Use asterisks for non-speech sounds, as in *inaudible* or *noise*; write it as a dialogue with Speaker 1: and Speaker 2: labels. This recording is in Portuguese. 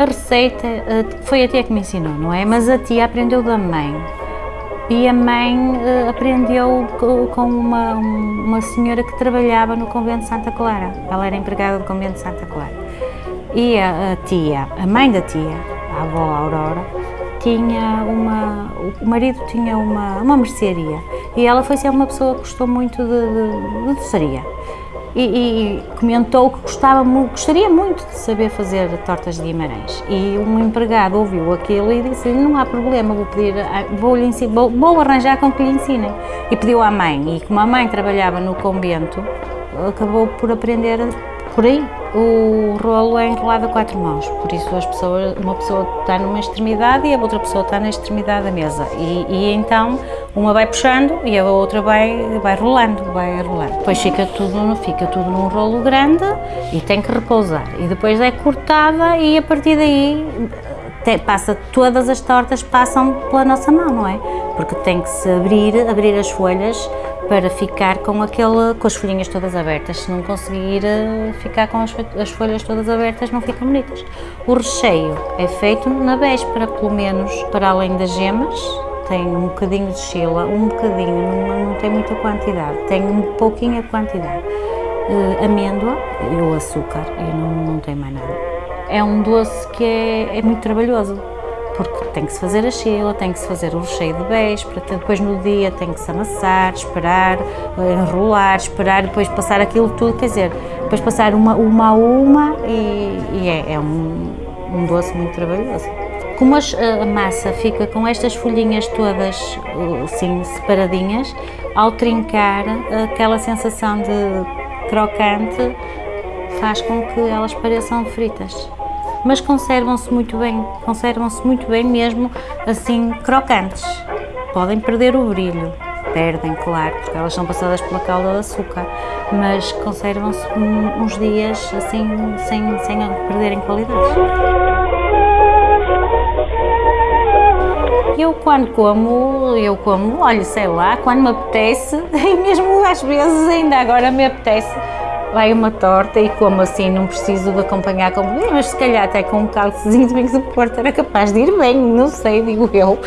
Speaker 1: A receita eh, foi a tia que me ensinou, não é? Mas a tia aprendeu da mãe. E a mãe eh, aprendeu com uma, uma senhora que trabalhava no convento de Santa Clara. Ela era empregada do convento de Santa Clara. E a, tia, a mãe da tia, a avó Aurora, tinha uma, o marido tinha uma, uma mercearia e ela foi sempre uma pessoa que gostou muito de, de, de e, e, comentou que gostava, gostaria muito de saber fazer tortas de Guimarães. E um empregado ouviu aquilo e disse não há problema, vou, pedir, vou, lhe ensinar, vou, vou arranjar com que lhe ensinem. E pediu à mãe, e como a mãe trabalhava no convento, acabou por aprender por aí. O rolo é enrolado a quatro mãos, por isso as pessoas, uma pessoa está numa extremidade e a outra pessoa está na extremidade da mesa. E, e então uma vai puxando e a outra vai, vai rolando, vai rolando. Depois fica tudo, fica tudo num rolo grande e tem que repousar. E depois é cortada e a partir daí te, passa, todas as tortas passam pela nossa mão, não é? Porque tem que se abrir, abrir as folhas para ficar com, aquele, com as folhinhas todas abertas. Se não conseguir eh, ficar com as, as folhas todas abertas, não ficam bonitas. O recheio é feito na véspera, pelo menos, para além das gemas, tem um bocadinho de chila, um bocadinho, não, não tem muita quantidade, tem um pouquinho a quantidade. Uh, amêndoa e o açúcar, e não, não tem mais nada. É um doce que é, é muito trabalhoso, porque tem que se fazer a chila, tem que se fazer o recheio de véspera, depois no dia tem que se amassar, esperar, enrolar, esperar, depois passar aquilo tudo, quer dizer, depois passar uma, uma a uma e, e é, é um, um, doce muito trabalhoso. Como a massa fica com estas folhinhas todas assim separadinhas, ao trincar aquela sensação de crocante faz com que elas pareçam fritas mas conservam-se muito bem, conservam-se muito bem mesmo assim crocantes. Podem perder o brilho, perdem, claro, porque elas são passadas pela calda de açúcar, mas conservam-se uns dias assim sem, sem perderem qualidade. Eu quando como, eu como, olha, sei lá, quando me apetece, *laughs* e mesmo às vezes ainda agora me apetece, vai uma torta e como assim não preciso de acompanhar com mas se calhar até com um calcezinho de Big Porto era capaz de ir bem, não sei, digo eu.